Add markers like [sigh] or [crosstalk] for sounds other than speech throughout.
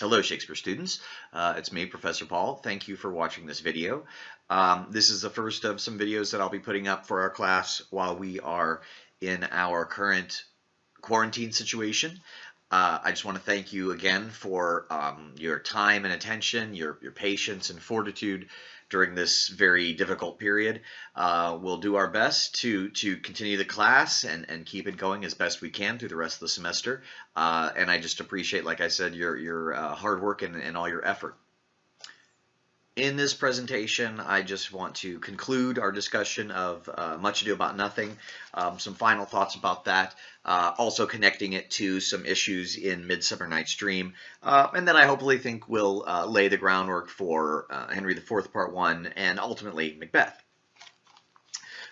Hello Shakespeare students, uh, it's me Professor Paul. Thank you for watching this video. Um, this is the first of some videos that I'll be putting up for our class while we are in our current quarantine situation. Uh, I just want to thank you again for um, your time and attention, your, your patience and fortitude during this very difficult period. Uh, we'll do our best to to continue the class and, and keep it going as best we can through the rest of the semester. Uh, and I just appreciate, like I said, your, your uh, hard work and, and all your effort. In this presentation, I just want to conclude our discussion of uh, Much Ado About Nothing, um, some final thoughts about that, uh, also connecting it to some issues in Midsummer Night's Dream, uh, and then I hopefully think we'll uh, lay the groundwork for uh, Henry IV Part 1 and ultimately Macbeth.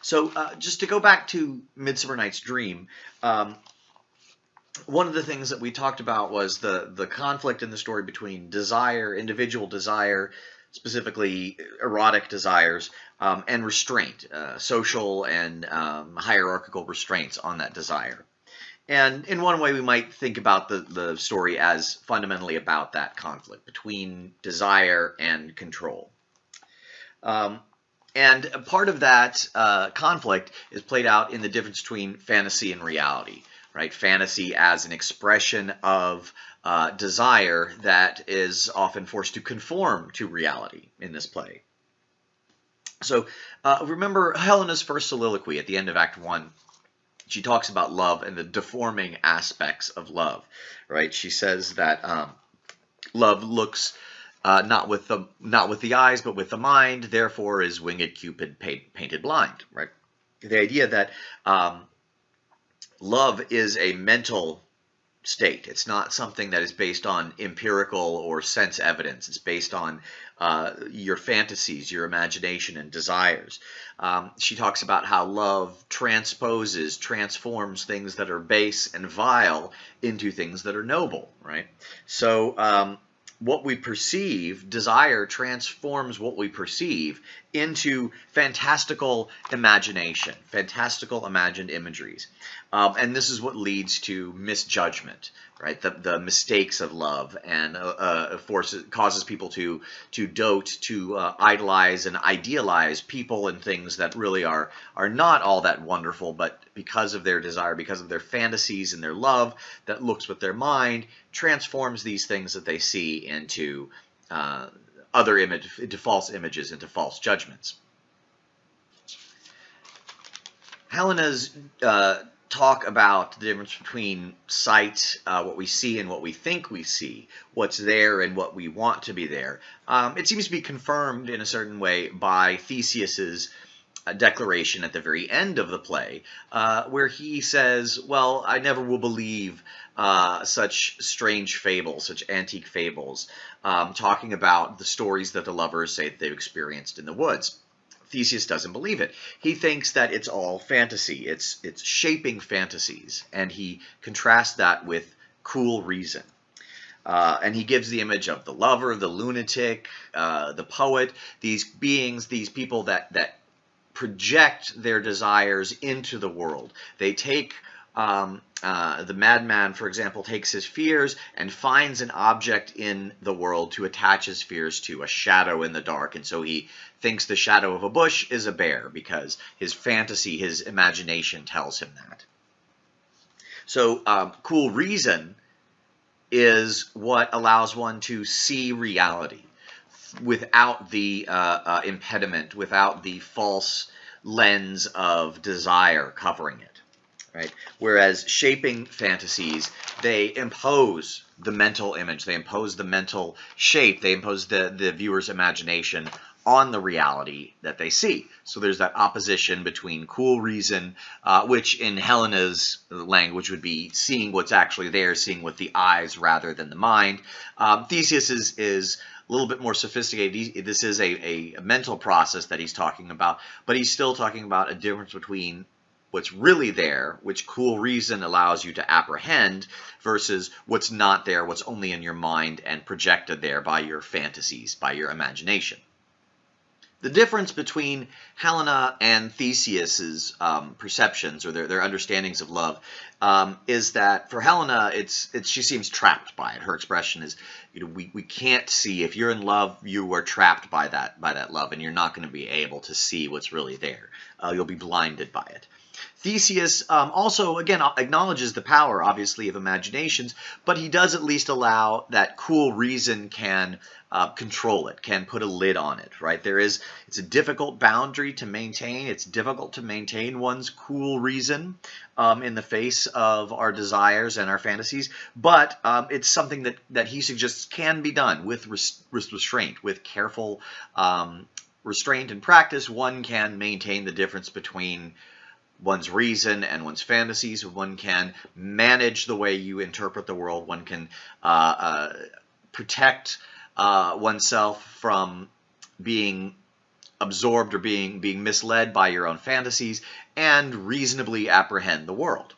So uh, just to go back to Midsummer Night's Dream, um, one of the things that we talked about was the, the conflict in the story between desire, individual desire, specifically erotic desires, um, and restraint, uh, social and um, hierarchical restraints on that desire. And in one way, we might think about the, the story as fundamentally about that conflict between desire and control. Um, and part of that uh, conflict is played out in the difference between fantasy and reality, right? Fantasy as an expression of uh, desire that is often forced to conform to reality in this play. So uh, remember Helena's first soliloquy at the end of Act 1. She talks about love and the deforming aspects of love, right? She says that um, love looks uh, not with the not with the eyes, but with the mind. Therefore, is winged Cupid paint, painted blind, right? The idea that um, love is a mental state. It's not something that is based on empirical or sense evidence. It's based on uh, your fantasies, your imagination, and desires. Um, she talks about how love transposes, transforms things that are base and vile into things that are noble, right? So um, what we perceive, desire transforms what we perceive into fantastical imagination, fantastical imagined imageries. Um, and this is what leads to misjudgment, right? The, the mistakes of love and uh, uh, forces causes people to to dote, to uh, idolize and idealize people and things that really are are not all that wonderful, but because of their desire, because of their fantasies and their love that looks with their mind, transforms these things that they see into uh, other image, into false images, into false judgments. Helena's uh, talk about the difference between sight, uh, what we see and what we think we see, what's there and what we want to be there. Um, it seems to be confirmed in a certain way by Theseus's uh, declaration at the very end of the play, uh, where he says, well, I never will believe uh, such strange fables, such antique fables, um, talking about the stories that the lovers say that they've experienced in the woods. Theseus doesn't believe it. He thinks that it's all fantasy. It's it's shaping fantasies, and he contrasts that with cool reason. Uh, and he gives the image of the lover, the lunatic, uh, the poet, these beings, these people that that project their desires into the world. They take um, uh, the madman, for example, takes his fears and finds an object in the world to attach his fears to, a shadow in the dark. And so he thinks the shadow of a bush is a bear because his fantasy, his imagination tells him that. So um, cool reason is what allows one to see reality without the uh, uh, impediment, without the false lens of desire covering it right? Whereas shaping fantasies, they impose the mental image, they impose the mental shape, they impose the, the viewer's imagination on the reality that they see. So there's that opposition between cool reason, uh, which in Helena's language would be seeing what's actually there, seeing with the eyes rather than the mind. Um, Theseus is, is a little bit more sophisticated. This is a, a mental process that he's talking about, but he's still talking about a difference between what's really there, which cool reason allows you to apprehend, versus what's not there, what's only in your mind and projected there by your fantasies, by your imagination. The difference between Helena and Theseus's um, perceptions or their, their understandings of love um, is that for Helena, it's, it's she seems trapped by it. Her expression is, you know, we, we can't see if you're in love, you are trapped by that by that love, and you're not going to be able to see what's really there. Uh, you'll be blinded by it. Theseus um, also, again, acknowledges the power, obviously, of imaginations, but he does at least allow that cool reason can uh, control it, can put a lid on it, right? There is, it's a difficult boundary to maintain. It's difficult to maintain one's cool reason um, in the face of our desires and our fantasies, but um, it's something that, that he suggests can be done with res restraint, with careful um, restraint and practice. One can maintain the difference between one's reason and one's fantasies. One can manage the way you interpret the world. One can uh, uh, protect uh, oneself from being absorbed or being being misled by your own fantasies and reasonably apprehend the world.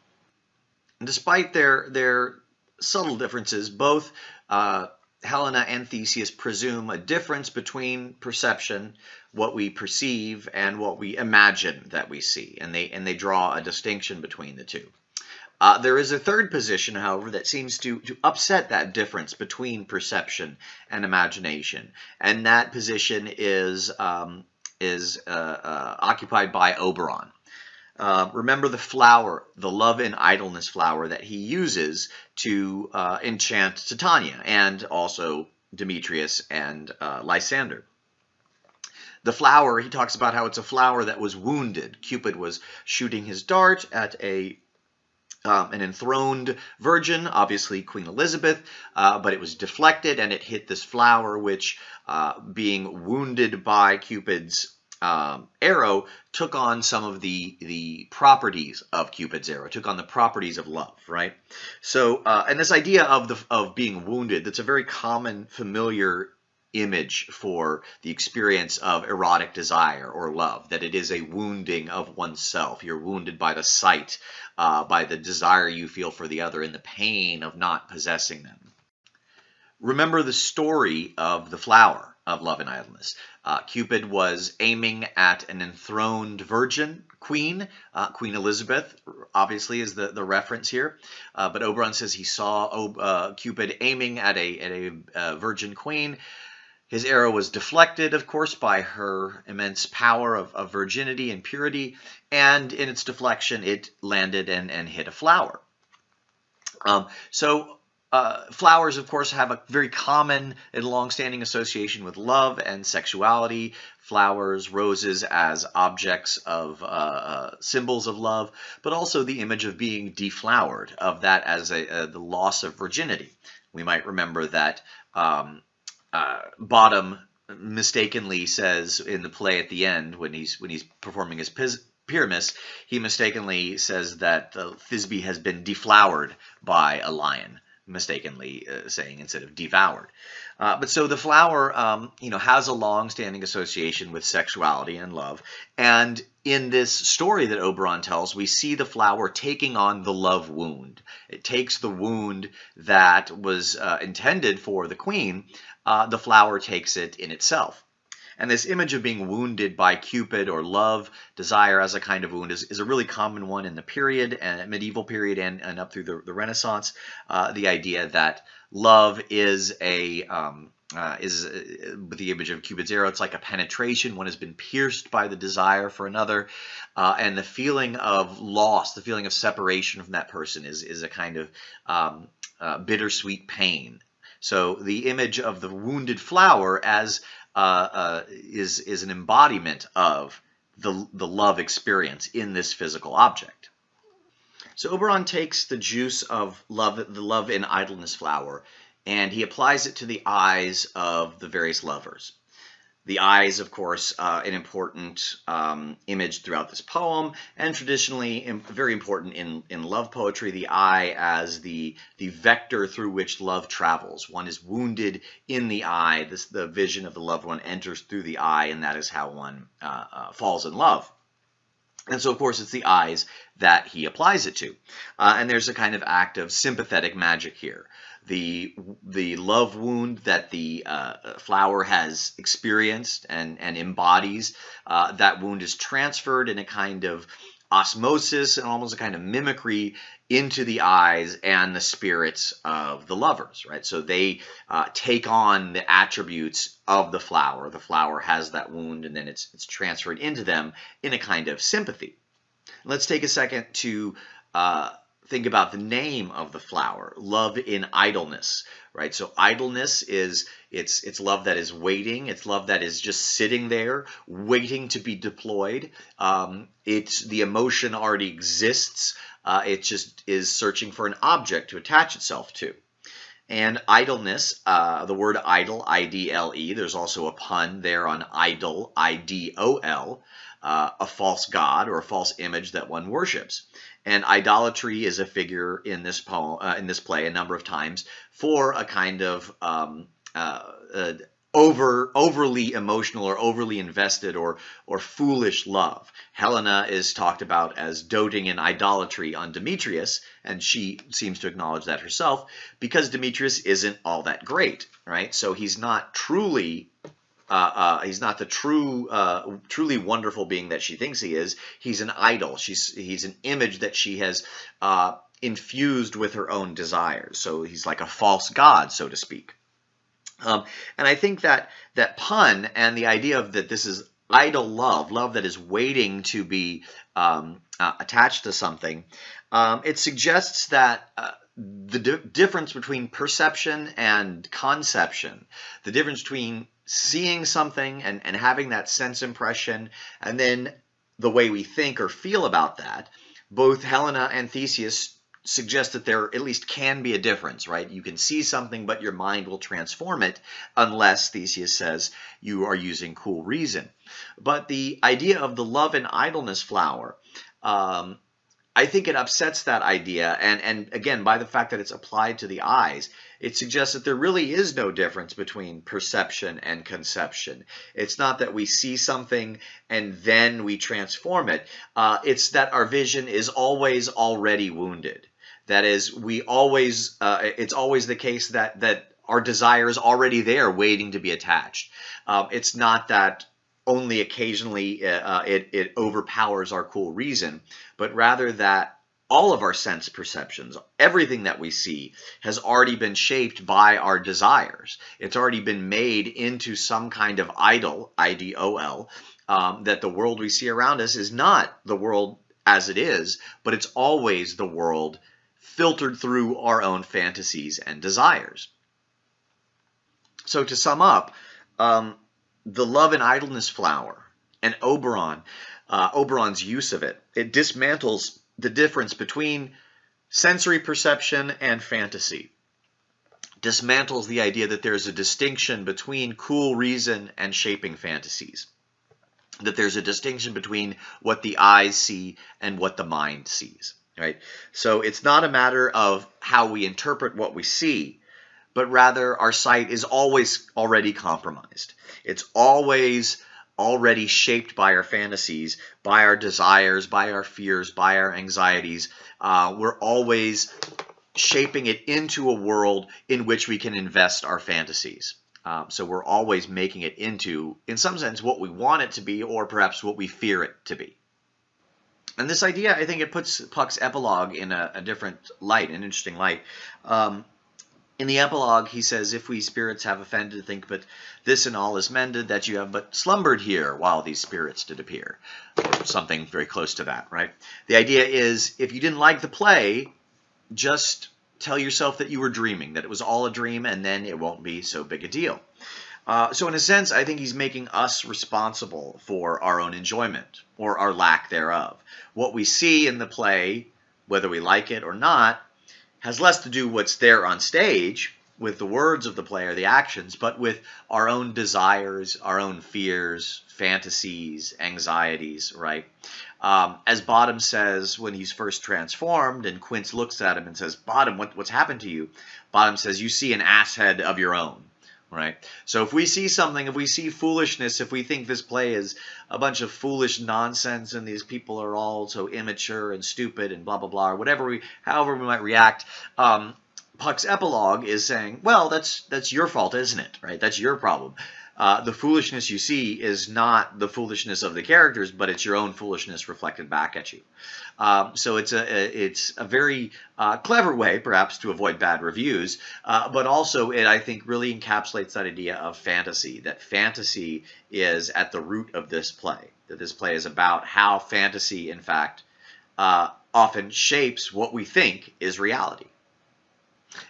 And despite their their subtle differences, both uh, Helena and Theseus presume a difference between perception, what we perceive, and what we imagine that we see, and they and they draw a distinction between the two. Uh, there is a third position, however, that seems to, to upset that difference between perception and imagination, and that position is um, is uh, uh, occupied by Oberon. Uh, remember the flower, the love and idleness flower that he uses to uh, enchant Titania and also Demetrius and uh, Lysander. The flower, he talks about how it's a flower that was wounded. Cupid was shooting his dart at a um, an enthroned virgin, obviously Queen Elizabeth, uh, but it was deflected and it hit this flower, which, uh, being wounded by Cupid's um, arrow took on some of the the properties of Cupid's arrow, took on the properties of love, right? So, uh, and this idea of the of being wounded, that's a very common, familiar image for the experience of erotic desire or love, that it is a wounding of oneself. You're wounded by the sight, uh, by the desire you feel for the other, and the pain of not possessing them. Remember the story of the flower of love and idleness. Uh, Cupid was aiming at an enthroned virgin queen. Uh, queen Elizabeth, obviously, is the, the reference here. Uh, but Oberon says he saw uh, Cupid aiming at a, at a uh, virgin queen. His arrow was deflected, of course, by her immense power of, of virginity and purity. And in its deflection, it landed and, and hit a flower. Um, so uh, flowers, of course, have a very common and long-standing association with love and sexuality. Flowers, roses as objects of uh, uh, symbols of love, but also the image of being deflowered, of that as a, uh, the loss of virginity. We might remember that um, uh, Bottom mistakenly says in the play at the end when he's when he's performing his Pyramus, he mistakenly says that Thisbe has been deflowered by a lion mistakenly uh, saying instead of devoured. Uh, but so the flower, um, you know, has a long-standing association with sexuality and love. And in this story that Oberon tells, we see the flower taking on the love wound. It takes the wound that was uh, intended for the queen. Uh, the flower takes it in itself. And this image of being wounded by Cupid or love, desire as a kind of wound is, is a really common one in the period, and medieval period and, and up through the, the Renaissance. Uh, the idea that love is a um, uh, is uh, with the image of Cupid's arrow, it's like a penetration. One has been pierced by the desire for another, uh, and the feeling of loss, the feeling of separation from that person, is is a kind of um, uh, bittersweet pain. So the image of the wounded flower as uh, uh, is is an embodiment of the the love experience in this physical object. So Oberon takes the juice of love, the love in idleness flower, and he applies it to the eyes of the various lovers. The eye is, of course, uh, an important um, image throughout this poem, and traditionally very important in, in love poetry, the eye as the, the vector through which love travels. One is wounded in the eye. This, the vision of the loved one enters through the eye, and that is how one uh, uh, falls in love. And so, of course, it's the eyes that he applies it to. Uh, and there's a kind of act of sympathetic magic here the the love wound that the uh, flower has experienced and and embodies. Uh, that wound is transferred in a kind of osmosis and almost a kind of mimicry into the eyes and the spirits of the lovers, right? So they uh, take on the attributes of the flower. The flower has that wound and then it's, it's transferred into them in a kind of sympathy. Let's take a second to uh, think about the name of the flower, love in idleness, right? So idleness is it's it's love that is waiting. It's love that is just sitting there, waiting to be deployed. Um, it's the emotion already exists. Uh, it just is searching for an object to attach itself to. And idleness, uh, the word idle, I-D-L-E, there's also a pun there on idol, I-D-O-L, uh, a false god or a false image that one worships. And idolatry is a figure in this poem, uh, in this play, a number of times for a kind of um, uh, uh, over overly emotional or overly invested or or foolish love. Helena is talked about as doting in idolatry on Demetrius, and she seems to acknowledge that herself because Demetrius isn't all that great, right? So he's not truly uh, uh, he's not the true, uh, truly wonderful being that she thinks he is. He's an idol. She's he's an image that she has uh, infused with her own desires. So he's like a false god, so to speak. Um, and I think that that pun and the idea of that this is idle love, love that is waiting to be um, uh, attached to something, um, it suggests that uh, the di difference between perception and conception, the difference between seeing something and, and having that sense impression, and then the way we think or feel about that, both Helena and Theseus suggest that there at least can be a difference, right? You can see something, but your mind will transform it unless, Theseus says, you are using cool reason. But the idea of the love and idleness flower um, I think it upsets that idea. And, and again, by the fact that it's applied to the eyes, it suggests that there really is no difference between perception and conception. It's not that we see something and then we transform it. Uh, it's that our vision is always already wounded. That is, we always, uh, it's always the case that, that our desire is already there waiting to be attached. Uh, it's not that only occasionally uh, uh, it, it overpowers our cool reason, but rather that all of our sense perceptions, everything that we see, has already been shaped by our desires. It's already been made into some kind of idol, I-D-O-L, um, that the world we see around us is not the world as it is, but it's always the world filtered through our own fantasies and desires. So to sum up, um, the love and idleness flower and Oberon, uh, Oberon's use of it, it dismantles the difference between sensory perception and fantasy. Dismantles the idea that there's a distinction between cool reason and shaping fantasies. That there's a distinction between what the eyes see and what the mind sees. Right? So it's not a matter of how we interpret what we see, but rather our sight is always already compromised. It's always already shaped by our fantasies, by our desires, by our fears, by our anxieties. Uh, we're always shaping it into a world in which we can invest our fantasies. Um, so we're always making it into, in some sense, what we want it to be, or perhaps what we fear it to be. And this idea, I think it puts Puck's epilogue in a, a different light, an interesting light. Um, in the epilogue, he says, If we spirits have offended, think but this and all is mended, that you have but slumbered here while these spirits did appear. Or something very close to that, right? The idea is, if you didn't like the play, just tell yourself that you were dreaming, that it was all a dream, and then it won't be so big a deal. Uh, so in a sense, I think he's making us responsible for our own enjoyment, or our lack thereof. What we see in the play, whether we like it or not, has less to do what's there on stage with the words of the play or the actions, but with our own desires, our own fears, fantasies, anxieties, right? Um, as Bottom says when he's first transformed, and Quince looks at him and says, Bottom, what, what's happened to you? Bottom says, you see an ass head of your own right? So if we see something, if we see foolishness, if we think this play is a bunch of foolish nonsense and these people are all so immature and stupid and blah blah blah, or whatever we, however we might react, um, Puck's epilogue is saying, well, that's that's your fault, isn't it? Right? That's your problem. Uh, the foolishness you see is not the foolishness of the characters, but it's your own foolishness reflected back at you. Um, so it's a, it's a very uh, clever way, perhaps, to avoid bad reviews, uh, but also it, I think, really encapsulates that idea of fantasy, that fantasy is at the root of this play, that this play is about how fantasy, in fact, uh, often shapes what we think is reality.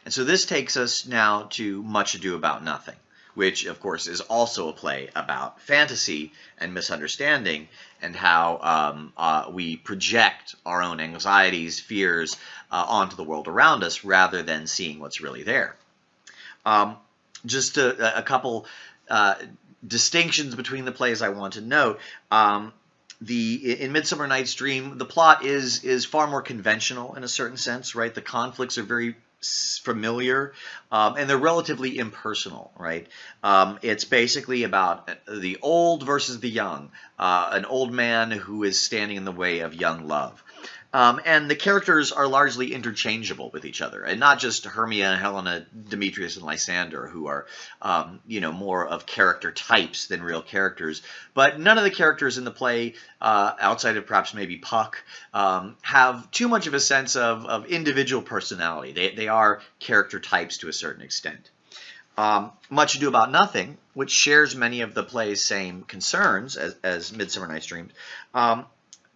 And so this takes us now to Much Ado About Nothing which of course is also a play about fantasy and misunderstanding and how um, uh, we project our own anxieties, fears uh, onto the world around us rather than seeing what's really there. Um, just a, a couple uh, distinctions between the plays I want to note. Um, the in Midsummer Night's Dream, the plot is is far more conventional in a certain sense, right? The conflicts are very familiar um, and they're relatively impersonal right? Um, it's basically about the old versus the young uh, an old man who is standing in the way of young love um, and the characters are largely interchangeable with each other, and not just Hermia, Helena, Demetrius, and Lysander, who are, um, you know, more of character types than real characters. But none of the characters in the play, uh, outside of perhaps maybe Puck, um, have too much of a sense of, of individual personality. They, they are character types to a certain extent. Um, Much Ado About Nothing, which shares many of the play's same concerns as, as Midsummer Night's Dream, um,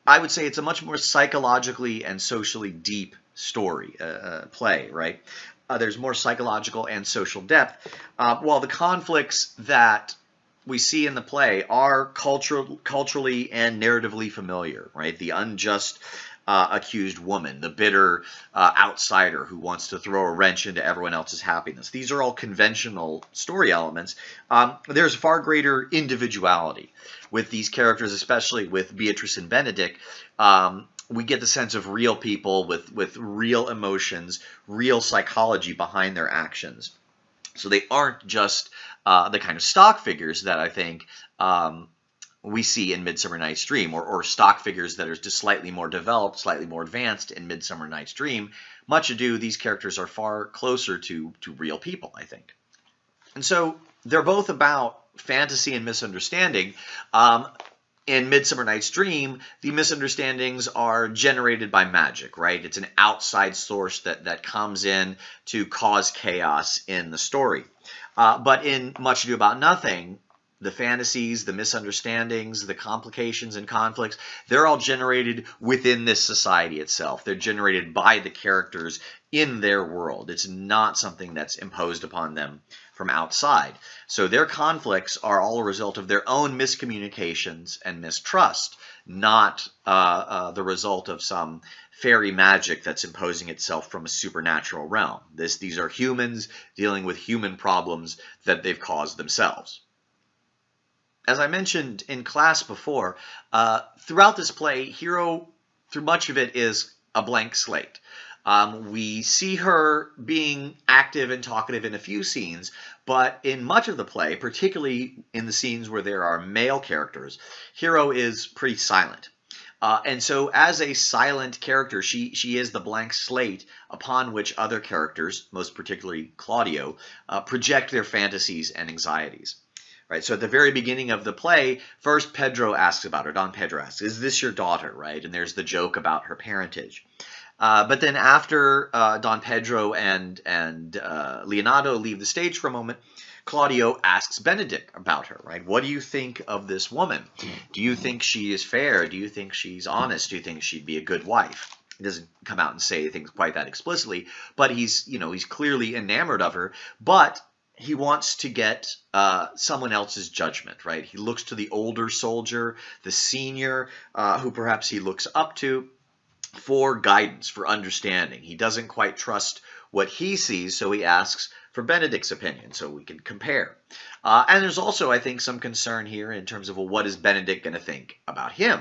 I would say it's a much more psychologically and socially deep story, uh, uh, play, right? Uh, there's more psychological and social depth, uh, while the conflicts that we see in the play are cultural, culturally and narratively familiar, right? The unjust uh, accused woman, the bitter uh, outsider who wants to throw a wrench into everyone else's happiness. These are all conventional story elements. Um, there's far greater individuality with these characters, especially with Beatrice and Benedict. Um, we get the sense of real people with, with real emotions, real psychology behind their actions. So they aren't just uh, the kind of stock figures that I think um, we see in Midsummer Night's Dream, or, or stock figures that are just slightly more developed, slightly more advanced in Midsummer Night's Dream. Much ado, these characters are far closer to, to real people, I think. And so they're both about fantasy and misunderstanding. Um, in Midsummer Night's Dream, the misunderstandings are generated by magic, right? It's an outside source that, that comes in to cause chaos in the story. Uh, but in Much Ado About Nothing, the fantasies, the misunderstandings, the complications and conflicts, they're all generated within this society itself. They're generated by the characters in their world. It's not something that's imposed upon them from outside. So their conflicts are all a result of their own miscommunications and mistrust, not uh, uh, the result of some fairy magic that's imposing itself from a supernatural realm. This, these are humans dealing with human problems that they've caused themselves as I mentioned in class before, uh, throughout this play, Hero, through much of it, is a blank slate. Um, we see her being active and talkative in a few scenes, but in much of the play, particularly in the scenes where there are male characters, Hero is pretty silent. Uh, and so as a silent character, she, she is the blank slate upon which other characters, most particularly Claudio, uh, project their fantasies and anxieties. Right, so at the very beginning of the play, first Pedro asks about her. Don Pedro asks, "Is this your daughter?" Right, and there's the joke about her parentage. Uh, but then after uh, Don Pedro and and uh, Leonato leave the stage for a moment, Claudio asks Benedick about her. Right, what do you think of this woman? Do you think she is fair? Do you think she's honest? Do you think she'd be a good wife? He doesn't come out and say things quite that explicitly, but he's you know he's clearly enamored of her. But he wants to get uh, someone else's judgment, right? He looks to the older soldier, the senior, uh, who perhaps he looks up to for guidance, for understanding. He doesn't quite trust what he sees, so he asks for Benedict's opinion so we can compare. Uh, and there's also, I think, some concern here in terms of, well, what is Benedict going to think about him?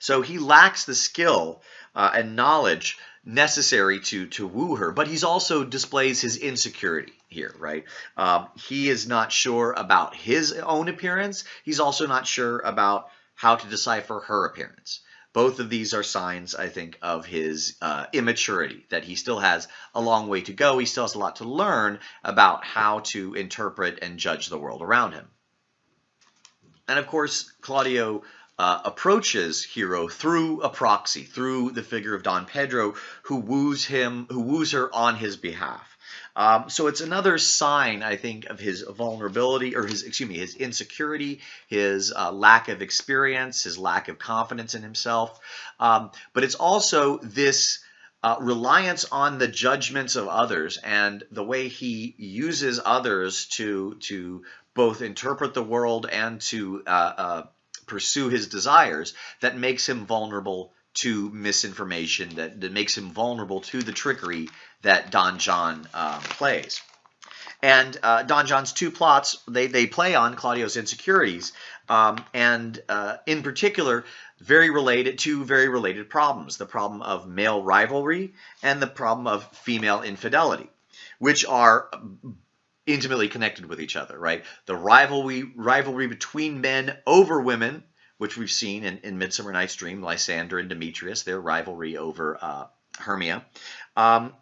So he lacks the skill uh, and knowledge necessary to to woo her, but he's also displays his insecurity here, right? Um, he is not sure about his own appearance. He's also not sure about how to decipher her appearance. Both of these are signs, I think, of his uh, immaturity, that he still has a long way to go. He still has a lot to learn about how to interpret and judge the world around him. And of course, Claudio uh, approaches Hero through a proxy, through the figure of Don Pedro, who woos him, who woos her on his behalf. Um, so it's another sign, I think, of his vulnerability or his, excuse me, his insecurity, his uh, lack of experience, his lack of confidence in himself. Um, but it's also this uh, reliance on the judgments of others and the way he uses others to to both interpret the world and to uh, uh pursue his desires that makes him vulnerable to misinformation, that, that makes him vulnerable to the trickery that Don John um, plays. And uh, Don John's two plots, they, they play on Claudio's insecurities, um, and uh, in particular, very related to very related problems, the problem of male rivalry and the problem of female infidelity, which are intimately connected with each other, right? The rivalry rivalry between men over women, which we've seen in, in Midsummer Night's Dream, Lysander and Demetrius, their rivalry over uh, Hermia, um,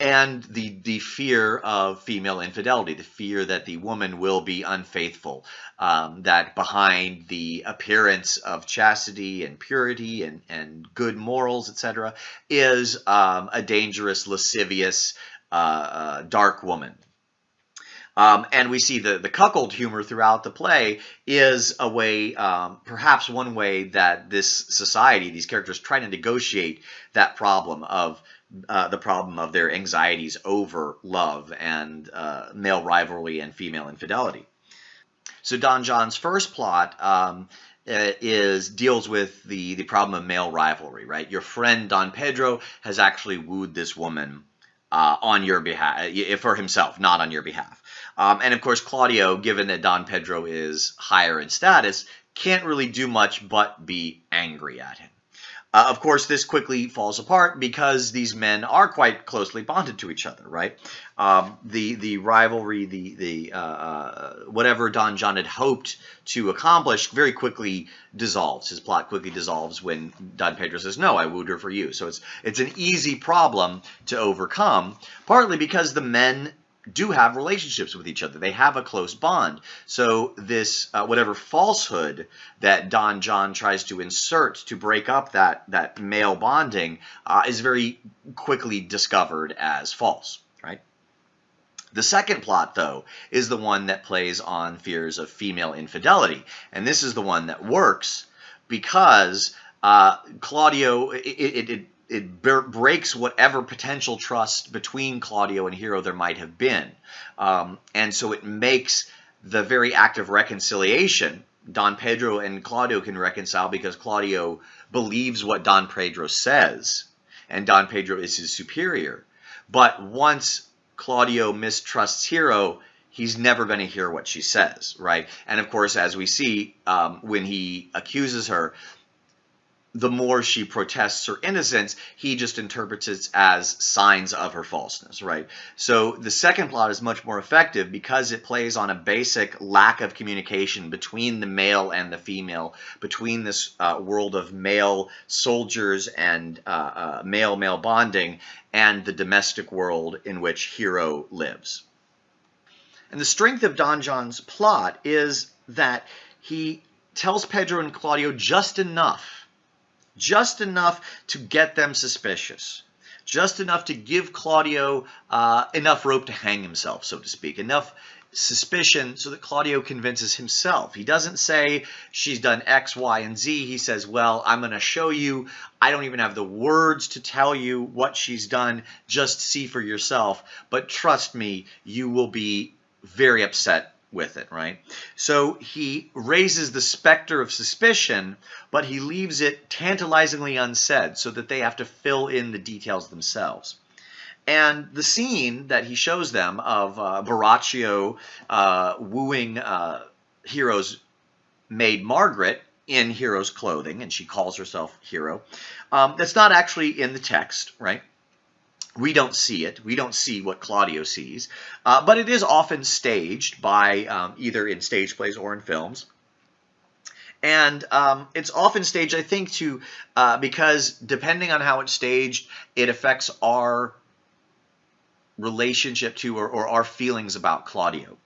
and the the fear of female infidelity, the fear that the woman will be unfaithful, um, that behind the appearance of chastity and purity and and good morals, etc., is um, a dangerous, lascivious, uh, uh, dark woman um, and we see the, the cuckold humor throughout the play is a way, um, perhaps one way that this society, these characters try to negotiate that problem of uh, the problem of their anxieties over love and uh, male rivalry and female infidelity. So Don John's first plot um, uh, is deals with the the problem of male rivalry. Right, your friend Don Pedro has actually wooed this woman uh, on your behalf, for himself, not on your behalf. Um, and of course, Claudio, given that Don Pedro is higher in status, can't really do much but be angry at him. Uh, of course, this quickly falls apart because these men are quite closely bonded to each other, right? Um, the the rivalry, the the uh, uh, whatever Don John had hoped to accomplish, very quickly dissolves. His plot quickly dissolves when Don Pedro says, "No, I wooed her for you." So it's it's an easy problem to overcome, partly because the men do have relationships with each other. They have a close bond. So this uh, whatever falsehood that Don John tries to insert to break up that that male bonding uh, is very quickly discovered as false. Right. The second plot, though, is the one that plays on fears of female infidelity, and this is the one that works because uh, Claudio it, it, it it breaks whatever potential trust between Claudio and Hero there might have been. Um, and so it makes the very act of reconciliation, Don Pedro and Claudio can reconcile because Claudio believes what Don Pedro says, and Don Pedro is his superior. But once Claudio mistrusts Hero, he's never going to hear what she says, right? And of course, as we see, um, when he accuses her, the more she protests her innocence, he just interprets it as signs of her falseness, right? So the second plot is much more effective because it plays on a basic lack of communication between the male and the female, between this uh, world of male soldiers and uh, uh, male-male bonding and the domestic world in which Hero lives. And the strength of Don John's plot is that he tells Pedro and Claudio just enough just enough to get them suspicious, just enough to give Claudio uh, enough rope to hang himself, so to speak, enough suspicion so that Claudio convinces himself. He doesn't say she's done X, Y, and Z. He says, well, I'm going to show you. I don't even have the words to tell you what she's done. Just see for yourself. But trust me, you will be very upset with it, right? So he raises the specter of suspicion, but he leaves it tantalizingly unsaid so that they have to fill in the details themselves. And the scene that he shows them of uh, Borachio uh, wooing uh, Hero's maid Margaret in Hero's clothing, and she calls herself Hero, um, that's not actually in the text, right? We don't see it. We don't see what Claudio sees. Uh, but it is often staged by um, either in stage plays or in films. And um, it's often staged, I think, to uh, because depending on how it's staged, it affects our relationship to or, or our feelings about Claudio.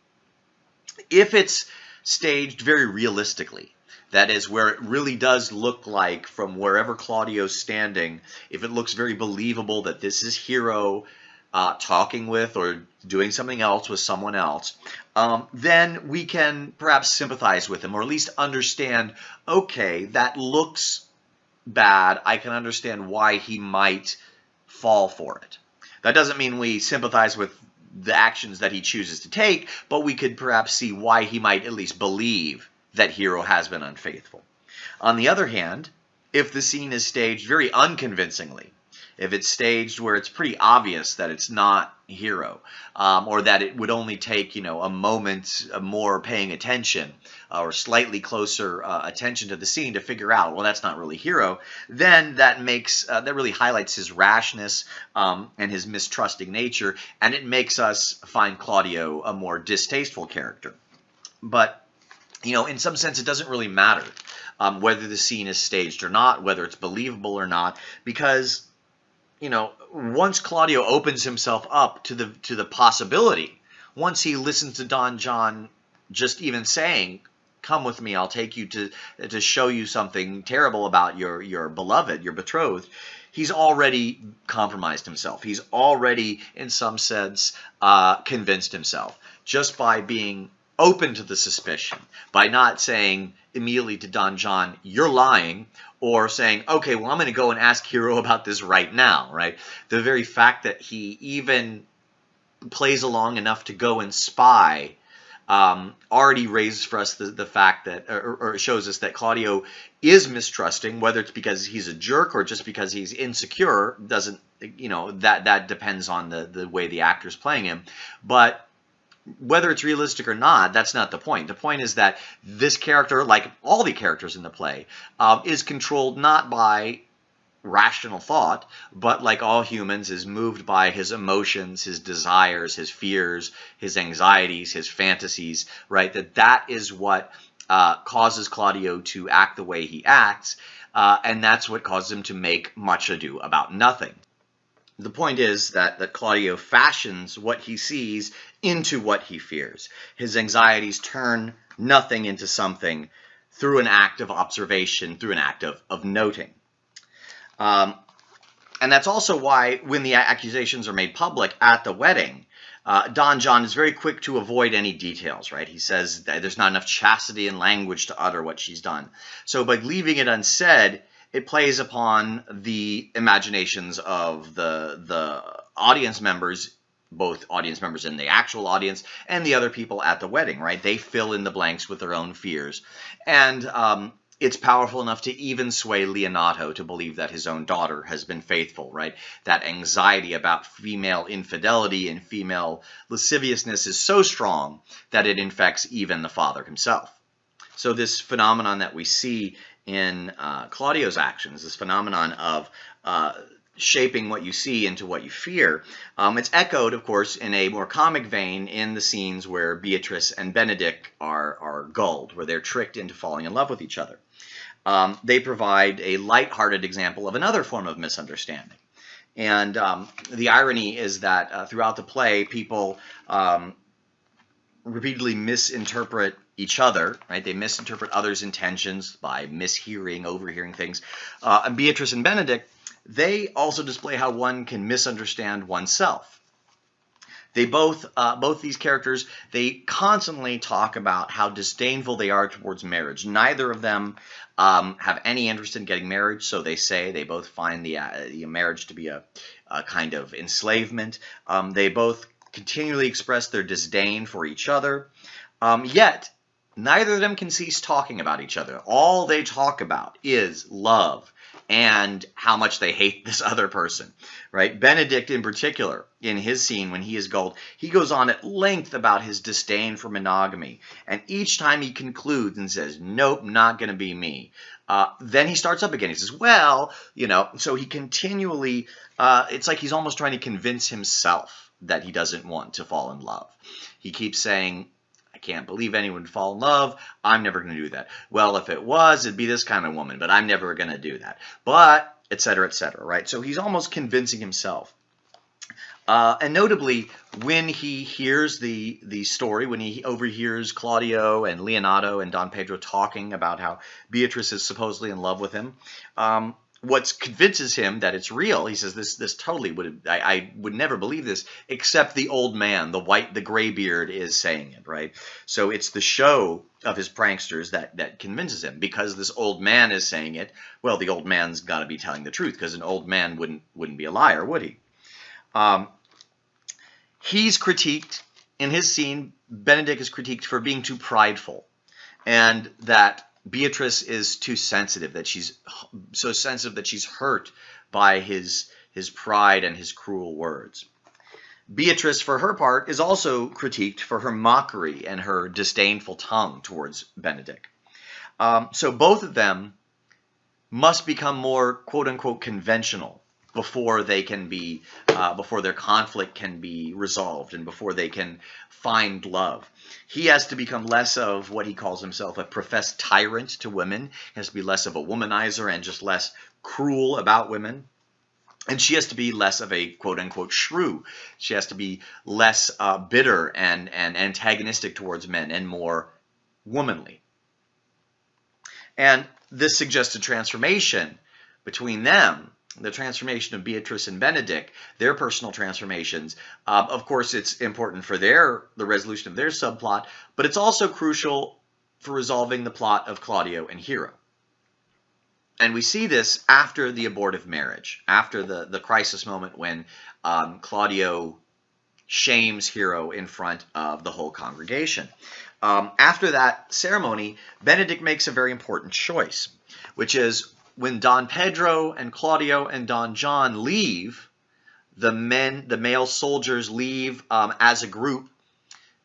If it's staged very realistically, that is where it really does look like from wherever Claudio's standing, if it looks very believable that this is Hero uh, talking with or doing something else with someone else, um, then we can perhaps sympathize with him or at least understand, okay, that looks bad. I can understand why he might fall for it. That doesn't mean we sympathize with the actions that he chooses to take, but we could perhaps see why he might at least believe that Hero has been unfaithful. On the other hand, if the scene is staged very unconvincingly, if it's staged where it's pretty obvious that it's not hero um, or that it would only take you know a moment more paying attention uh, or slightly closer uh, attention to the scene to figure out well that's not really hero then that makes uh, that really highlights his rashness um, and his mistrusting nature and it makes us find Claudio a more distasteful character but you know in some sense it doesn't really matter um, whether the scene is staged or not whether it's believable or not because you know, once Claudio opens himself up to the to the possibility, once he listens to Don John just even saying, "Come with me, I'll take you to to show you something terrible about your your beloved, your betrothed," he's already compromised himself. He's already, in some sense, uh, convinced himself just by being open to the suspicion, by not saying immediately to Don John, "You're lying," or saying, okay, well, I'm going to go and ask Hero about this right now, right? The very fact that he even plays along enough to go and spy um, already raises for us the, the fact that, or, or, shows us that Claudio is mistrusting, whether it's because he's a jerk or just because he's insecure, doesn't, you know, that, that depends on the, the way the actor's playing him. But whether it's realistic or not, that's not the point. The point is that this character, like all the characters in the play, um, is controlled not by rational thought, but like all humans, is moved by his emotions, his desires, his fears, his anxieties, his fantasies, right? That that is what uh, causes Claudio to act the way he acts, uh, and that's what causes him to make much ado about nothing. The point is that, that Claudio fashions what he sees into what he fears. His anxieties turn nothing into something through an act of observation, through an act of, of noting. Um, and that's also why when the accusations are made public at the wedding, uh, Don John is very quick to avoid any details, right? He says there's not enough chastity in language to utter what she's done. So by leaving it unsaid, it plays upon the imaginations of the the audience members both audience members in the actual audience and the other people at the wedding, right? They fill in the blanks with their own fears. And um, it's powerful enough to even sway Leonato to believe that his own daughter has been faithful, right? That anxiety about female infidelity and female lasciviousness is so strong that it infects even the father himself. So this phenomenon that we see in uh, Claudio's actions, this phenomenon of uh, shaping what you see into what you fear. Um, it's echoed, of course, in a more comic vein in the scenes where Beatrice and Benedick are, are gulled, where they're tricked into falling in love with each other. Um, they provide a light-hearted example of another form of misunderstanding. And um, the irony is that uh, throughout the play, people um, repeatedly misinterpret each other, right? They misinterpret others' intentions by mishearing, overhearing things. Uh, and Beatrice and Benedick, they also display how one can misunderstand oneself. They both, uh, both these characters, they constantly talk about how disdainful they are towards marriage. Neither of them um, have any interest in getting married, so they say they both find the, uh, the marriage to be a, a kind of enslavement. Um, they both continually express their disdain for each other. Um, yet, neither of them can cease talking about each other. All they talk about is love and how much they hate [laughs] this other person, right? Benedict, in particular, in his scene when he is gulled, he goes on at length about his disdain for monogamy. And each time he concludes and says, Nope, not going to be me. Uh, then he starts up again. He says, Well, you know, so he continually, uh, it's like he's almost trying to convince himself that he doesn't want to fall in love. He keeps saying, can't believe anyone would fall in love. I'm never going to do that. Well, if it was, it'd be this kind of woman, but I'm never going to do that. But, etc., etc., right? So he's almost convincing himself. Uh, and notably, when he hears the the story, when he overhears Claudio and Leonato and Don Pedro talking about how Beatrice is supposedly in love with him, um, what convinces him that it's real, he says, "This this totally would I, I, would never believe this, except the old man, the white, the gray beard, is saying it, right? So it's the show of his pranksters that that convinces him because this old man is saying it. Well, the old man's got to be telling the truth because an old man wouldn't wouldn't be a liar, would he? Um, he's critiqued in his scene. Benedict is critiqued for being too prideful, and that Beatrice is too sensitive. That she's so sensitive that she's hurt by his his pride and his cruel words. Beatrice, for her part, is also critiqued for her mockery and her disdainful tongue towards Benedict. Um, so both of them must become more quote unquote conventional before they can be uh, before their conflict can be resolved and before they can find love he has to become less of what he calls himself a professed tyrant to women he has to be less of a womanizer and just less cruel about women and she has to be less of a quote unquote shrew. She has to be less uh, bitter and, and antagonistic towards men and more womanly. And this suggests a transformation between them the transformation of Beatrice and Benedict, their personal transformations. Uh, of course, it's important for their the resolution of their subplot, but it's also crucial for resolving the plot of Claudio and Hero. And we see this after the abortive marriage, after the, the crisis moment when um, Claudio shames Hero in front of the whole congregation. Um, after that ceremony, Benedict makes a very important choice, which is when Don Pedro and Claudio and Don John leave, the men, the male soldiers leave um, as a group,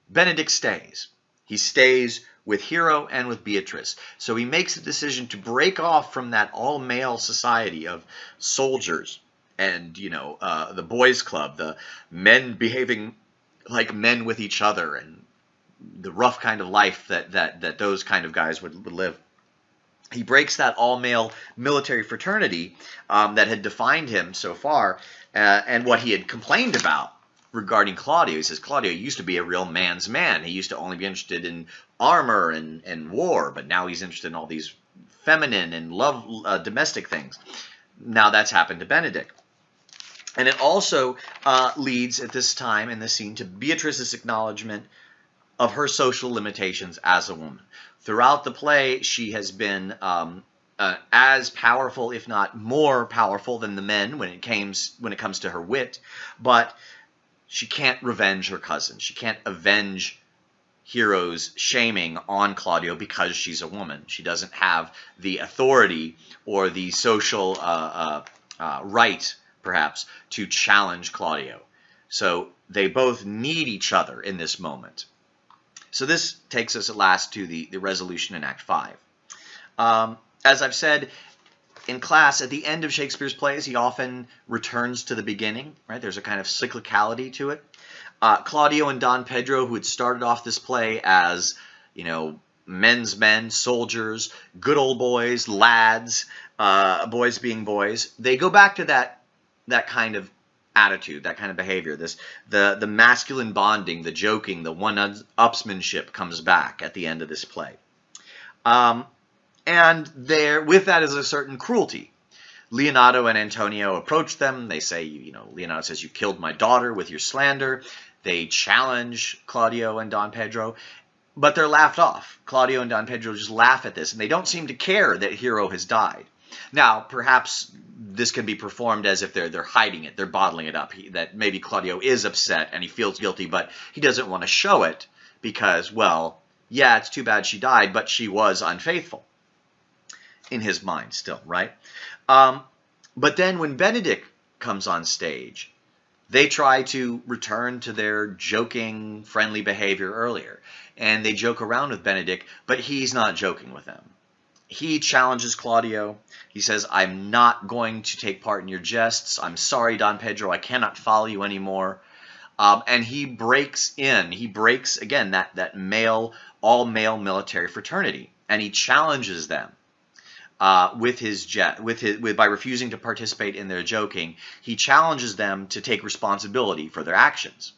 Benedict stays. He stays with Hero and with Beatrice. So he makes a decision to break off from that all-male society of soldiers and, you know, uh, the boys club, the men behaving like men with each other and the rough kind of life that, that, that those kind of guys would, would live he breaks that all-male military fraternity um, that had defined him so far uh, and what he had complained about regarding Claudio. He says Claudio used to be a real man's man. He used to only be interested in armor and, and war, but now he's interested in all these feminine and love uh, domestic things. Now that's happened to Benedict. And it also uh, leads at this time in the scene to Beatrice's acknowledgement of her social limitations as a woman. Throughout the play, she has been um, uh, as powerful, if not more powerful, than the men when it comes when it comes to her wit, but she can't revenge her cousin. She can't avenge Hero's shaming on Claudio because she's a woman. She doesn't have the authority or the social uh, uh, uh right, perhaps, to challenge Claudio. So they both need each other in this moment. So this takes us at last to the, the resolution in Act 5. Um, as I've said, in class, at the end of Shakespeare's plays, he often returns to the beginning, right? There's a kind of cyclicality to it. Uh, Claudio and Don Pedro, who had started off this play as, you know, men's men, soldiers, good old boys, lads, uh, boys being boys, they go back to that that kind of attitude, that kind of behavior. This the the masculine bonding, the joking, the one-upsmanship comes back at the end of this play. Um, and there, with that is a certain cruelty. Leonato and Antonio approach them. They say, you know, Leonato says, you killed my daughter with your slander. They challenge Claudio and Don Pedro, but they're laughed off. Claudio and Don Pedro just laugh at this, and they don't seem to care that Hero has died. Now, perhaps this can be performed as if they're they're hiding it, they're bottling it up. He, that maybe Claudio is upset and he feels guilty, but he doesn't want to show it because, well, yeah, it's too bad she died, but she was unfaithful in his mind still, right? Um, but then when Benedict comes on stage, they try to return to their joking, friendly behavior earlier. And they joke around with Benedict, but he's not joking with them he challenges Claudio. He says, I'm not going to take part in your jests. I'm sorry, Don Pedro. I cannot follow you anymore. Um, and he breaks in. He breaks again that that male all male military fraternity, and he challenges them uh, with his jet with his with by refusing to participate in their joking. He challenges them to take responsibility for their actions,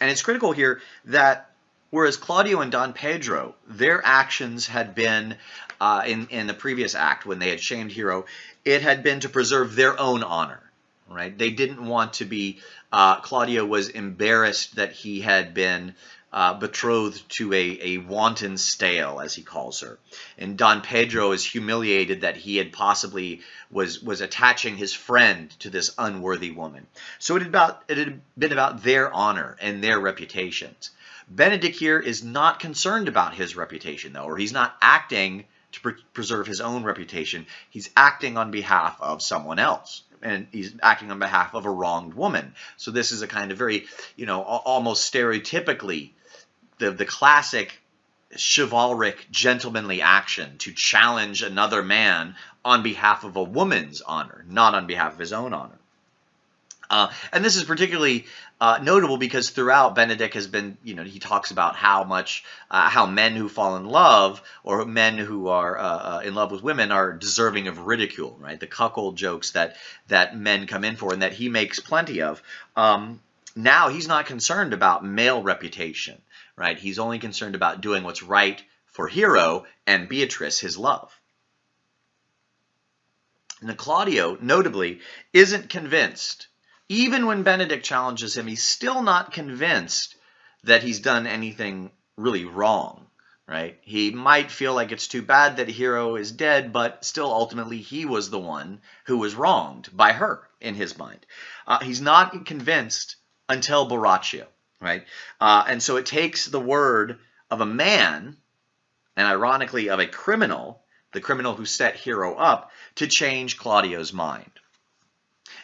and it's critical here that Whereas Claudio and Don Pedro, their actions had been uh, in in the previous act when they had shamed Hero, it had been to preserve their own honor. Right? They didn't want to be. Uh, Claudio was embarrassed that he had been uh, betrothed to a, a wanton stale, as he calls her. And Don Pedro is humiliated that he had possibly was was attaching his friend to this unworthy woman. So it had about it had been about their honor and their reputations. Benedict here is not concerned about his reputation, though, or he's not acting to pre preserve his own reputation. He's acting on behalf of someone else. And he's acting on behalf of a wronged woman. So this is a kind of very, you know, almost stereotypically the, the classic chivalric, gentlemanly action to challenge another man on behalf of a woman's honor, not on behalf of his own honor. Uh, and this is particularly uh, notable because throughout Benedict has been, you know, he talks about how much, uh, how men who fall in love or men who are uh, uh, in love with women are deserving of ridicule, right? The cuckold jokes that that men come in for and that he makes plenty of. Um, now he's not concerned about male reputation, right? He's only concerned about doing what's right for Hero and Beatrice, his love. And Claudio, notably, isn't convinced even when Benedict challenges him, he's still not convinced that he's done anything really wrong, right? He might feel like it's too bad that Hero is dead, but still ultimately he was the one who was wronged by her in his mind. Uh, he's not convinced until Borachio, right? Uh, and so it takes the word of a man, and ironically of a criminal, the criminal who set Hero up, to change Claudio's mind.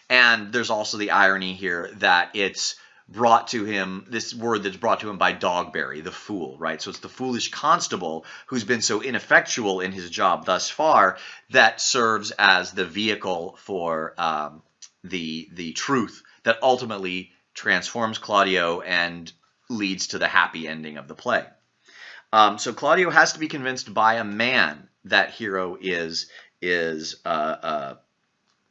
And there's also the irony here that it's brought to him, this word that's brought to him by Dogberry, the fool, right? So it's the foolish constable who's been so ineffectual in his job thus far that serves as the vehicle for um, the, the truth that ultimately transforms Claudio and leads to the happy ending of the play. Um, so Claudio has to be convinced by a man that Hero is is uh, uh,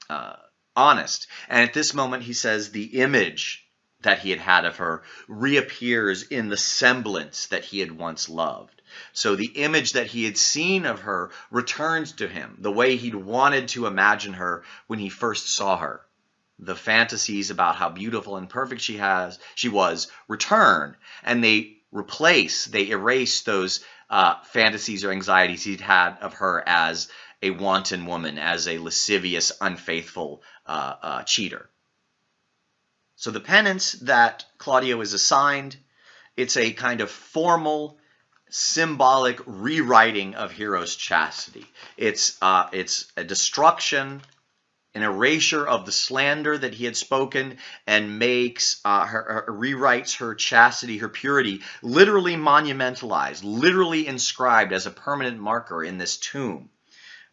uh, honest. And at this moment, he says the image that he had had of her reappears in the semblance that he had once loved. So the image that he had seen of her returns to him, the way he'd wanted to imagine her when he first saw her. The fantasies about how beautiful and perfect she has, she was, return, and they replace, they erase those uh, fantasies or anxieties he'd had of her as a wanton woman, as a lascivious, unfaithful uh, uh, cheater. So the penance that Claudio is assigned, it's a kind of formal, symbolic rewriting of Hero's chastity. It's uh, it's a destruction, an erasure of the slander that he had spoken, and makes uh, her, her, rewrites her chastity, her purity, literally monumentalized, literally inscribed as a permanent marker in this tomb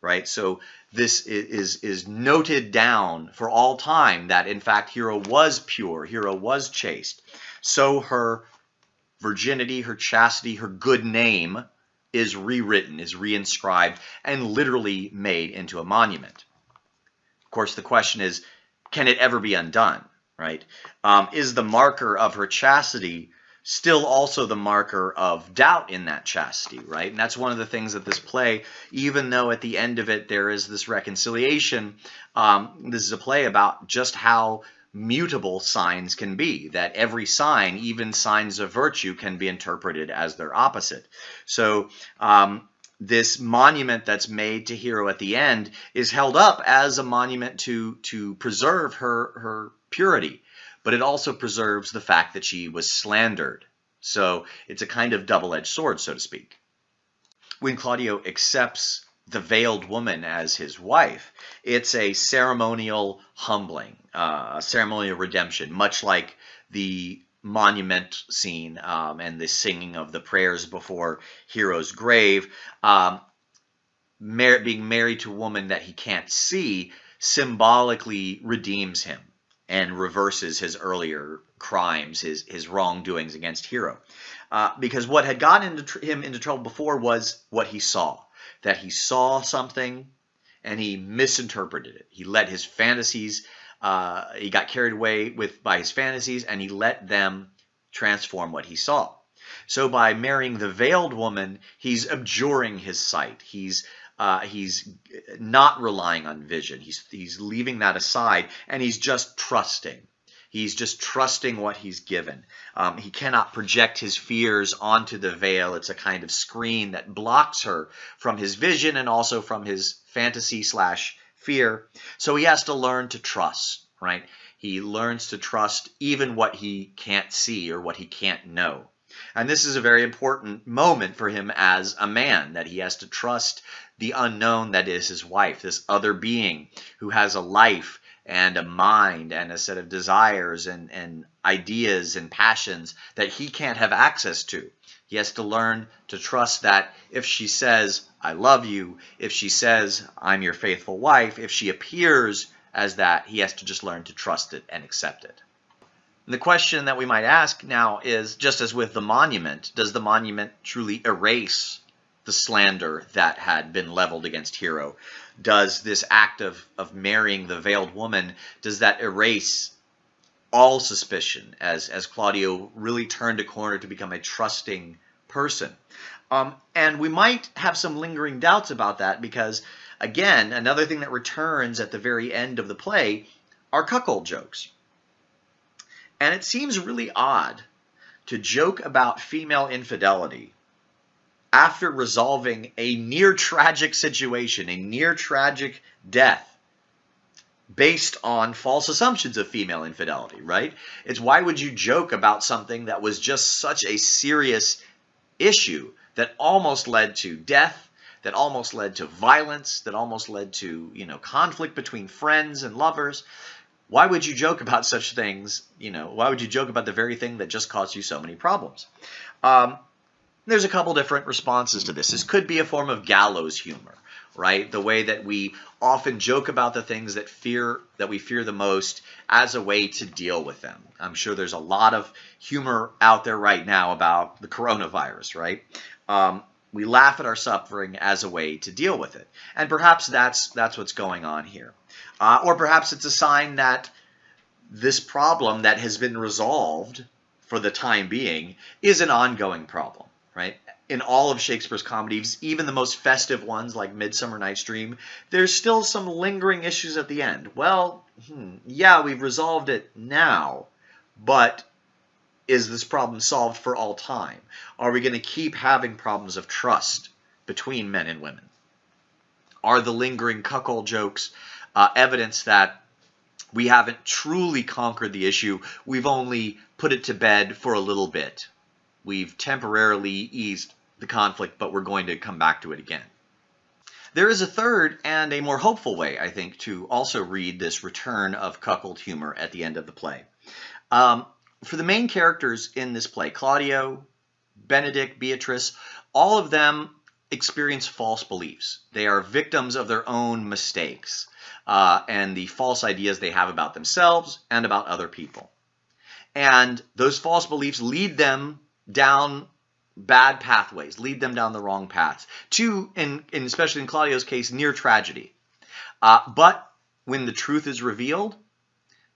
right? So this is, is noted down for all time that in fact Hero was pure, Hero was chaste. So her virginity, her chastity, her good name is rewritten, is reinscribed, and literally made into a monument. Of course, the question is, can it ever be undone, right? Um, is the marker of her chastity still also the marker of doubt in that chastity, right? And that's one of the things that this play, even though at the end of it there is this reconciliation, um, this is a play about just how mutable signs can be, that every sign, even signs of virtue, can be interpreted as their opposite. So um, this monument that's made to Hero at the end is held up as a monument to, to preserve her, her purity but it also preserves the fact that she was slandered. So it's a kind of double-edged sword, so to speak. When Claudio accepts the veiled woman as his wife, it's a ceremonial humbling, uh, a ceremonial redemption, much like the monument scene um, and the singing of the prayers before Hero's grave. Um, mar being married to a woman that he can't see symbolically redeems him and reverses his earlier crimes, his his wrongdoings against Hero. Uh, because what had gotten into him into trouble before was what he saw. That he saw something and he misinterpreted it. He let his fantasies, uh, he got carried away with by his fantasies and he let them transform what he saw. So by marrying the veiled woman, he's abjuring his sight. He's uh, he's not relying on vision. He's he's leaving that aside, and he's just trusting. He's just trusting what he's given. Um, he cannot project his fears onto the veil. It's a kind of screen that blocks her from his vision and also from his fantasy slash fear. So he has to learn to trust, right? He learns to trust even what he can't see or what he can't know. And this is a very important moment for him as a man, that he has to trust the unknown that is his wife, this other being who has a life and a mind and a set of desires and, and ideas and passions that he can't have access to. He has to learn to trust that if she says, I love you, if she says, I'm your faithful wife, if she appears as that, he has to just learn to trust it and accept it. The question that we might ask now is, just as with the monument, does the monument truly erase the slander that had been leveled against Hero? Does this act of, of marrying the veiled woman, does that erase all suspicion as, as Claudio really turned a corner to become a trusting person? Um, and we might have some lingering doubts about that because, again, another thing that returns at the very end of the play are cuckold jokes. And it seems really odd to joke about female infidelity after resolving a near tragic situation, a near tragic death based on false assumptions of female infidelity, right? It's why would you joke about something that was just such a serious issue that almost led to death, that almost led to violence, that almost led to, you know, conflict between friends and lovers why would you joke about such things? You know, why would you joke about the very thing that just caused you so many problems? Um, there's a couple different responses to this. This could be a form of gallows humor, right? The way that we often joke about the things that fear that we fear the most as a way to deal with them. I'm sure there's a lot of humor out there right now about the coronavirus, right? Um, we laugh at our suffering as a way to deal with it, and perhaps that's that's what's going on here. Uh, or perhaps it's a sign that this problem that has been resolved for the time being is an ongoing problem, right? In all of Shakespeare's comedies, even the most festive ones like Midsummer Night's Dream, there's still some lingering issues at the end. Well, hmm, yeah, we've resolved it now, but is this problem solved for all time? Are we going to keep having problems of trust between men and women? Are the lingering cuckold jokes uh, evidence that we haven't truly conquered the issue. We've only put it to bed for a little bit. We've temporarily eased the conflict, but we're going to come back to it again. There is a third and a more hopeful way, I think, to also read this return of cuckold humor at the end of the play. Um, for the main characters in this play, Claudio, Benedict, Beatrice, all of them experience false beliefs. They are victims of their own mistakes uh, and the false ideas they have about themselves and about other people. And those false beliefs lead them down bad pathways, lead them down the wrong paths, to, in, in especially in Claudio's case, near tragedy. Uh, but when the truth is revealed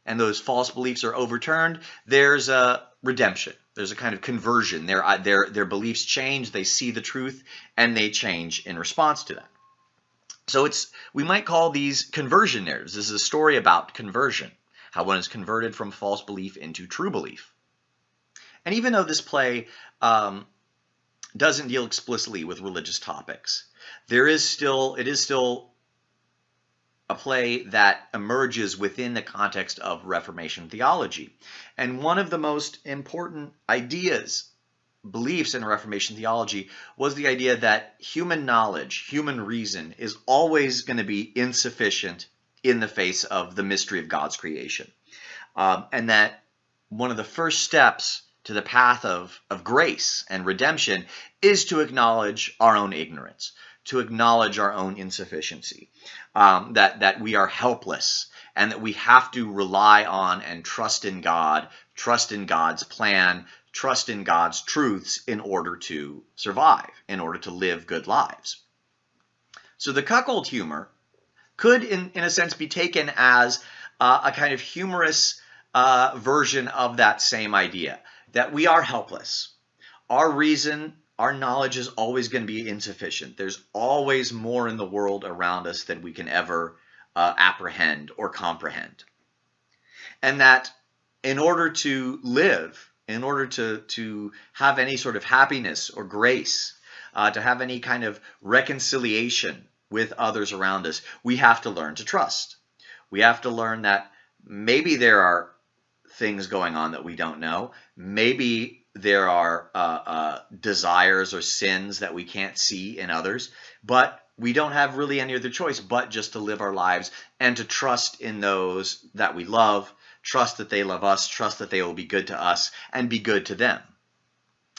and those false beliefs are overturned, there's a redemption. There's a kind of conversion. Their, uh, their, their beliefs change, they see the truth, and they change in response to that. So it's we might call these conversion narratives. This is a story about conversion, how one is converted from false belief into true belief. And even though this play um, doesn't deal explicitly with religious topics, there is still it is still a play that emerges within the context of Reformation theology. And one of the most important ideas beliefs in Reformation theology was the idea that human knowledge, human reason, is always going to be insufficient in the face of the mystery of God's creation. Um, and that one of the first steps to the path of, of grace and redemption is to acknowledge our own ignorance, to acknowledge our own insufficiency, um, that, that we are helpless and that we have to rely on and trust in God, trust in God's plan, trust in God's truths in order to survive, in order to live good lives. So the cuckold humor could, in, in a sense, be taken as uh, a kind of humorous uh, version of that same idea that we are helpless. Our reason, our knowledge is always going to be insufficient. There's always more in the world around us than we can ever uh, apprehend or comprehend. And that in order to live, in order to, to have any sort of happiness or grace, uh, to have any kind of reconciliation with others around us, we have to learn to trust. We have to learn that maybe there are things going on that we don't know. Maybe there are uh, uh, desires or sins that we can't see in others, but we don't have really any other choice but just to live our lives and to trust in those that we love, trust that they love us, trust that they will be good to us, and be good to them.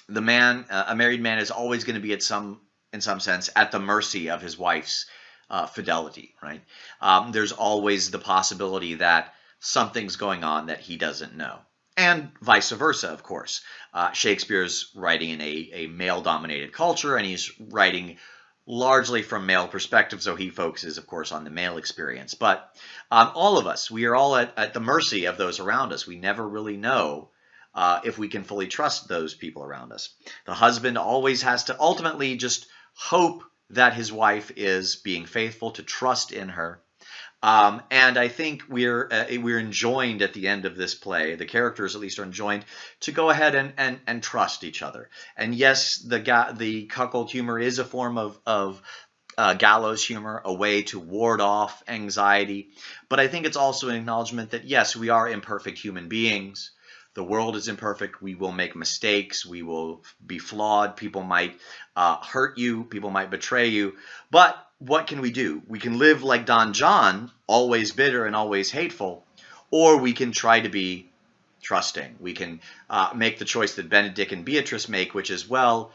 The man, uh, a married man, is always going to be at some, in some sense, at the mercy of his wife's uh, fidelity. Right? Um, there's always the possibility that something's going on that he doesn't know. And vice versa, of course. Uh, Shakespeare's writing in a, a male dominated culture, and he's writing largely from male perspective, so he focuses, of course, on the male experience. But um, all of us, we are all at, at, the mercy of those around us. We never really know uh, if we can fully trust those people around us. The husband always has to ultimately just hope that his wife is being faithful, to trust in her. Um, and I think we're uh, we're enjoined at the end of this play. The characters, at least, are enjoined to go ahead and and, and trust each other. And yes, the ga- the cuckold humor is a form of of uh, gallows humor, a way to ward off anxiety. But I think it's also an acknowledgement that yes, we are imperfect human beings. The world is imperfect. We will make mistakes. We will be flawed. People might uh, hurt you. People might betray you. But what can we do? We can live like Don John, always bitter and always hateful, or we can try to be trusting. We can uh, make the choice that Benedict and Beatrice make, which is, well,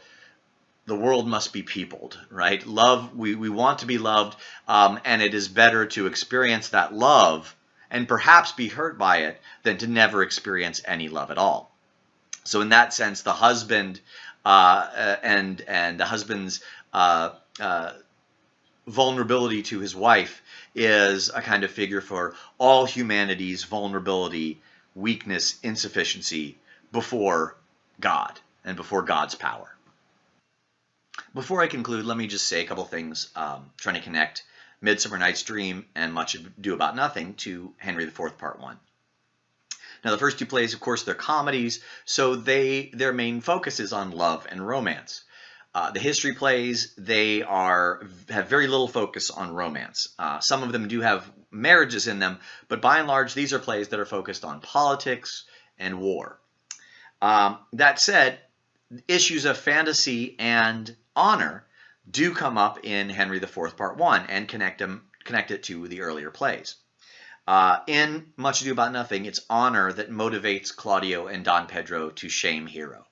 the world must be peopled, right? Love, we, we want to be loved, um, and it is better to experience that love and perhaps be hurt by it than to never experience any love at all. So in that sense, the husband uh, uh and and the husband's uh, uh vulnerability to his wife is a kind of figure for all humanity's vulnerability, weakness, insufficiency before God and before God's power. Before I conclude, let me just say a couple things um, trying to connect Midsummer Night's Dream and Much Ado About Nothing to Henry IV Part 1. Now the first two plays, of course, they're comedies, so they their main focus is on love and romance. Uh, the history plays, they are have very little focus on romance. Uh, some of them do have marriages in them, but by and large, these are plays that are focused on politics and war. Um, that said, issues of fantasy and honor do come up in Henry IV Part 1 and connect, them, connect it to the earlier plays. Uh, in Much Ado About Nothing, it's honor that motivates Claudio and Don Pedro to shame Hero.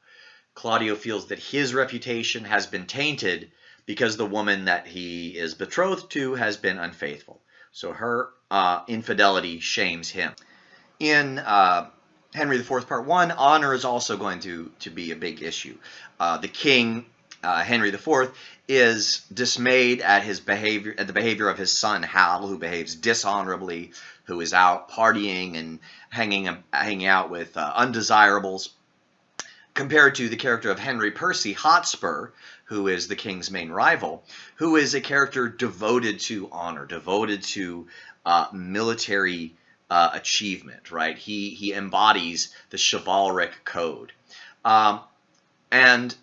Claudio feels that his reputation has been tainted because the woman that he is betrothed to has been unfaithful. So her uh, infidelity shames him. In uh, Henry IV Part 1, honor is also going to, to be a big issue. Uh, the king, uh, Henry IV, is dismayed at his behavior, at the behavior of his son Hal, who behaves dishonorably, who is out partying and hanging, hanging out with uh, undesirables compared to the character of Henry Percy Hotspur, who is the king's main rival, who is a character devoted to honor, devoted to uh, military uh, achievement, right? He, he embodies the chivalric code. Um, and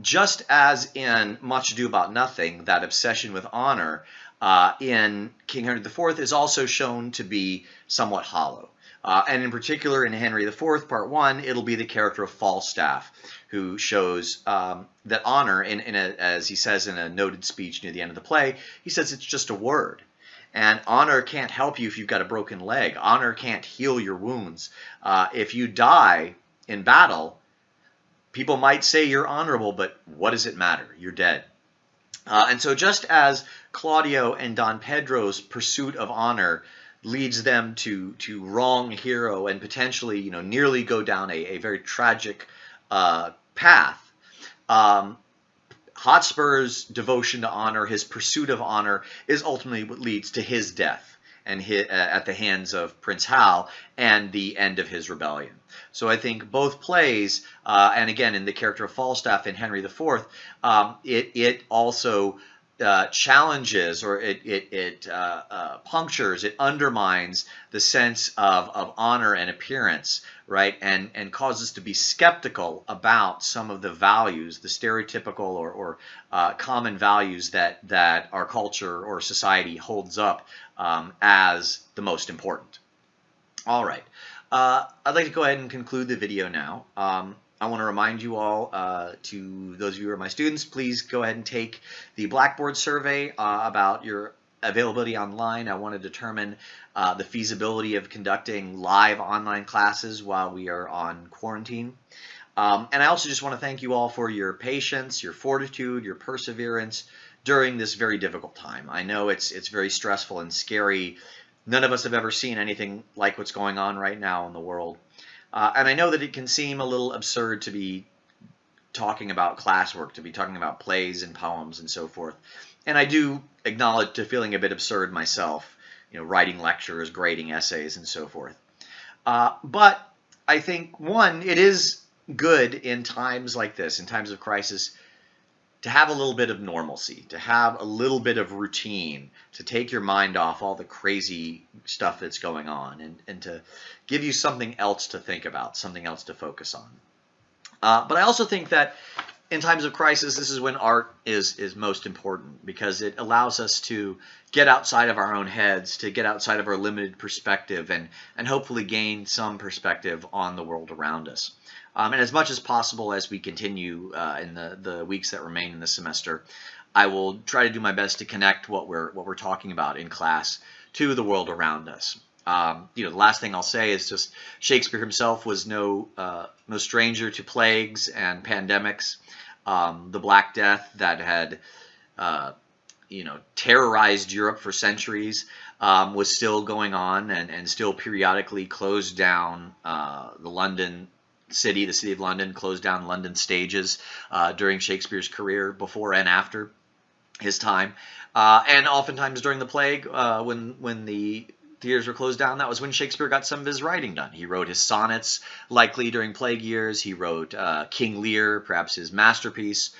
just as in Much Ado About Nothing, that obsession with honor uh, in King Henry IV is also shown to be somewhat hollow. Uh, and in particular, in Henry IV, Part 1, it'll be the character of Falstaff, who shows um, that honor, in, in a, as he says in a noted speech near the end of the play, he says it's just a word. And honor can't help you if you've got a broken leg. Honor can't heal your wounds. Uh, if you die in battle, people might say you're honorable, but what does it matter? You're dead. Uh, and so just as Claudio and Don Pedro's pursuit of honor leads them to to wrong Hero and potentially you know nearly go down a, a very tragic uh, path. Um, Hotspur's devotion to honor, his pursuit of honor, is ultimately what leads to his death and uh, at the hands of Prince Hal and the end of his rebellion. So I think both plays, uh, and again in the character of Falstaff in Henry IV, um, it it also uh, challenges or it, it, it uh, uh, punctures, it undermines the sense of, of honor and appearance, right? And, and causes to be skeptical about some of the values, the stereotypical or, or uh, common values that, that our culture or society holds up um, as the most important. All right. Uh, I'd like to go ahead and conclude the video now. Um, I want to remind you all, uh, to those of you who are my students, please go ahead and take the Blackboard survey uh, about your availability online. I want to determine uh, the feasibility of conducting live online classes while we are on quarantine. Um, and I also just want to thank you all for your patience, your fortitude, your perseverance during this very difficult time. I know it's it's very stressful and scary. None of us have ever seen anything like what's going on right now in the world. Uh, and I know that it can seem a little absurd to be talking about classwork, to be talking about plays and poems and so forth. And I do acknowledge to feeling a bit absurd myself, you know, writing lectures, grading essays, and so forth. Uh, but I think, one, it is good in times like this, in times of crisis, to have a little bit of normalcy, to have a little bit of routine, to take your mind off all the crazy stuff that's going on, and, and to give you something else to think about, something else to focus on. Uh, but I also think that in times of crisis, this is when art is is most important because it allows us to get outside of our own heads, to get outside of our limited perspective, and and hopefully gain some perspective on the world around us. Um, and as much as possible as we continue uh, in the, the weeks that remain in the semester, I will try to do my best to connect what we're what we're talking about in class to the world around us. Um, you know, the last thing I'll say is just Shakespeare himself was no uh, no stranger to plagues and pandemics. Um, the Black Death that had uh, you know terrorized Europe for centuries um, was still going on and, and still periodically closed down uh, the London city, the city of London, closed down London stages uh, during Shakespeare's career, before and after his time, uh, and oftentimes during the plague, uh, when when the theaters were closed down, that was when Shakespeare got some of his writing done. He wrote his sonnets, likely during plague years. He wrote uh, King Lear, perhaps his masterpiece,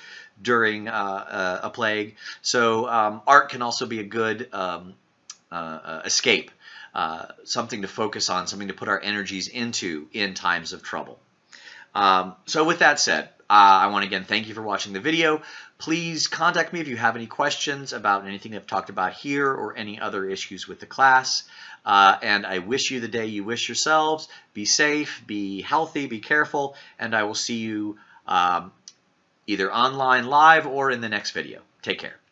during uh, uh, a plague. So um, art can also be a good um, escape. Uh, something to focus on, something to put our energies into in times of trouble. Um, so with that said, uh, I want to again thank you for watching the video. Please contact me if you have any questions about anything I've talked about here or any other issues with the class. Uh, and I wish you the day you wish yourselves. Be safe, be healthy, be careful, and I will see you um, either online live or in the next video. Take care.